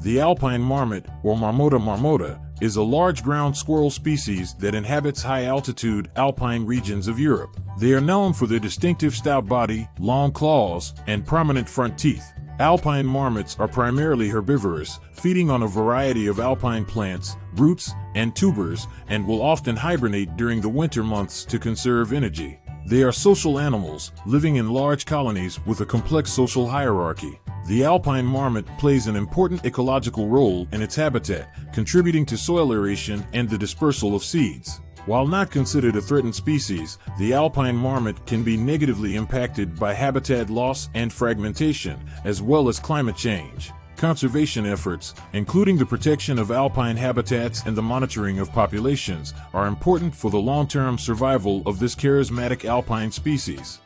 The alpine marmot, or Marmota marmota, is a large ground squirrel species that inhabits high-altitude alpine regions of Europe. They are known for their distinctive stout body, long claws, and prominent front teeth. Alpine marmots are primarily herbivorous, feeding on a variety of alpine plants, roots, and tubers, and will often hibernate during the winter months to conserve energy. They are social animals, living in large colonies with a complex social hierarchy. The alpine marmot plays an important ecological role in its habitat, contributing to soil aeration and the dispersal of seeds. While not considered a threatened species, the alpine marmot can be negatively impacted by habitat loss and fragmentation, as well as climate change. Conservation efforts, including the protection of alpine habitats and the monitoring of populations, are important for the long-term survival of this charismatic alpine species.